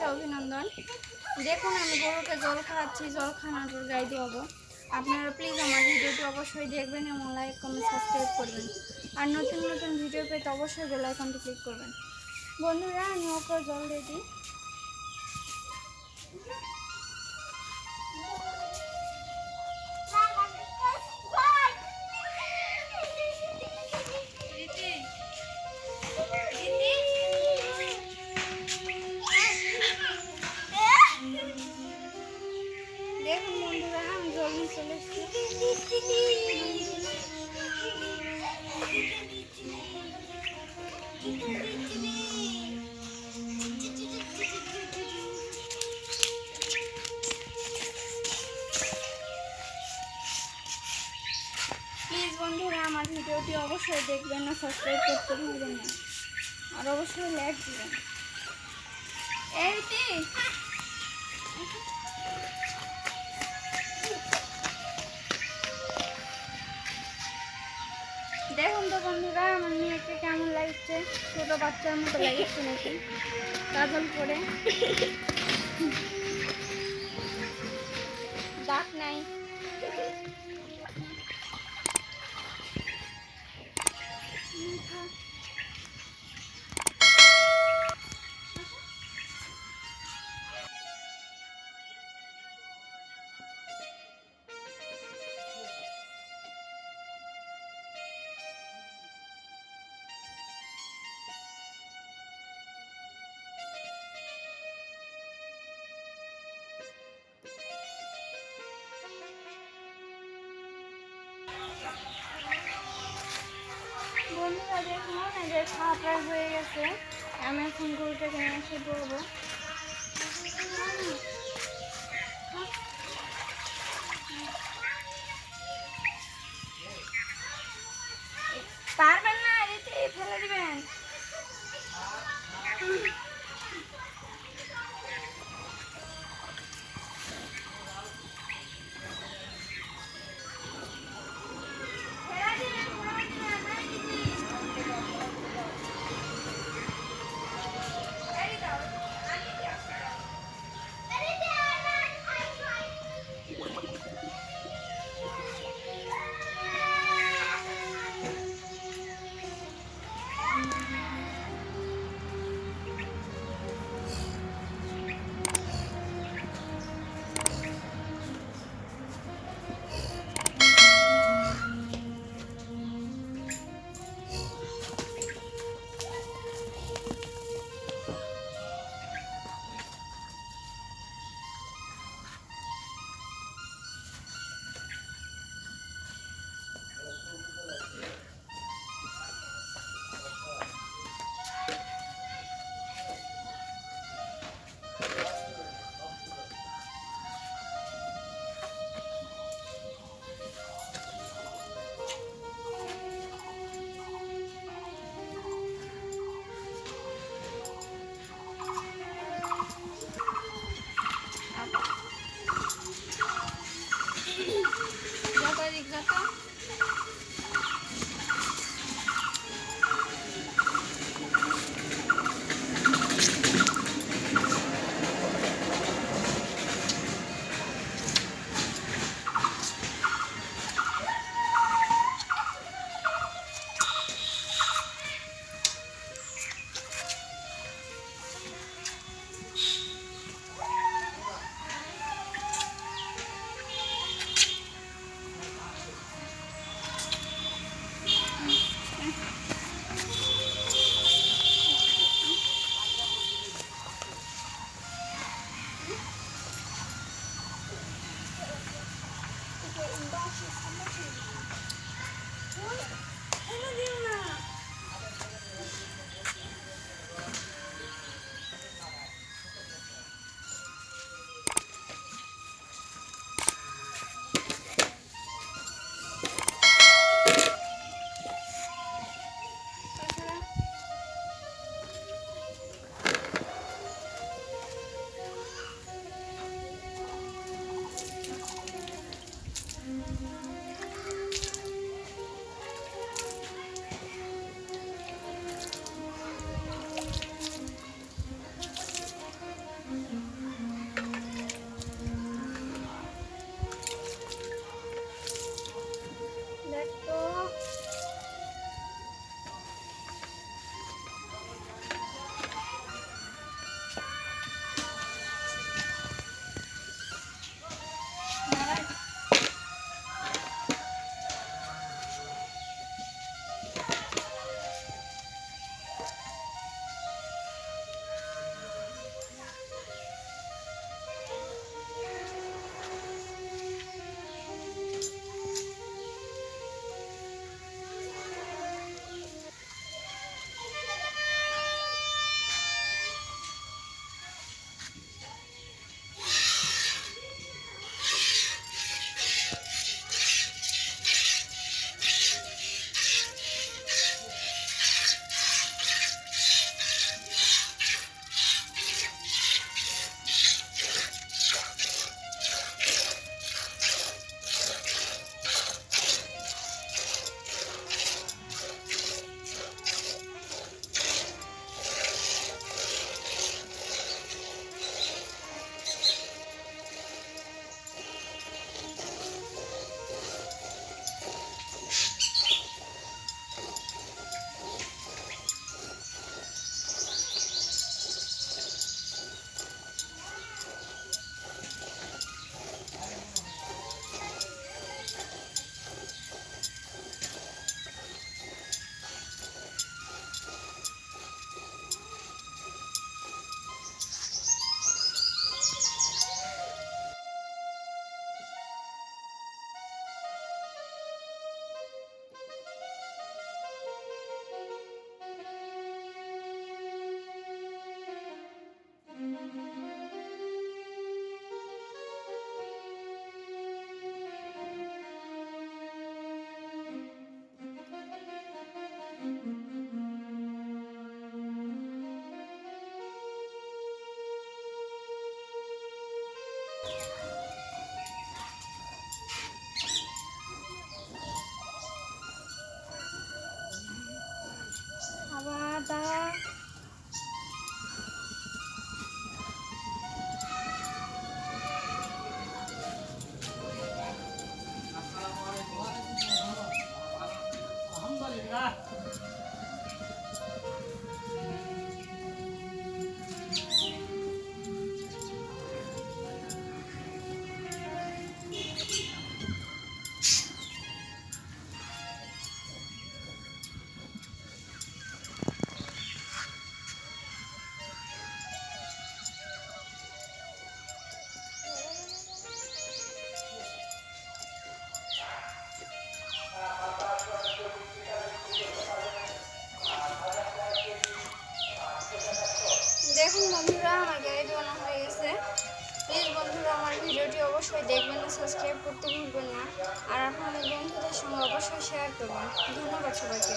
শুভেচ্ছা, অভিনন্দন। দেখুন, আমি গরুকে জল খাওয়াচ্ছি, জল খাওয়ানোর পর গাই দেওয়াবো আপনারা প্লিজ আমার ভিডিওটি অবশ্যই দেখবেন এবং লাইক কমেন্ট সাবস্ক্রাইব করবেন। আর নতুন নতুন ভিডিও পেতে অবশ্যই বেলাইকনটি ক্লিক করবেন। বন্ধুরা, আমি ওকে জল দিয়ে দিই। দেখবেন না সাবস্ক্রাইব করতে ভুলবেন না। আর অবশ্যই লাইক দিবেন। এই তি দেখুন তো বন্ধুরা, আমার মেয়েকে কেমন লাগছে? ছোট বাচ্চার মতো লাগছে নাকি? কাজল করে। নাই। দেখুন প্রায় হয়ে গেছে আমি পারবেন না ফেলে দিবেন। पूरा दिख जाता অবশ্যই দেখবেন সাবস্ক্রাইব করতে ভুলবেন না। আর আপনাদের বন্ধুদের সঙ্গে অবশ্যই শেয়ার করবেন। ধন্যবাদ সবাইকে।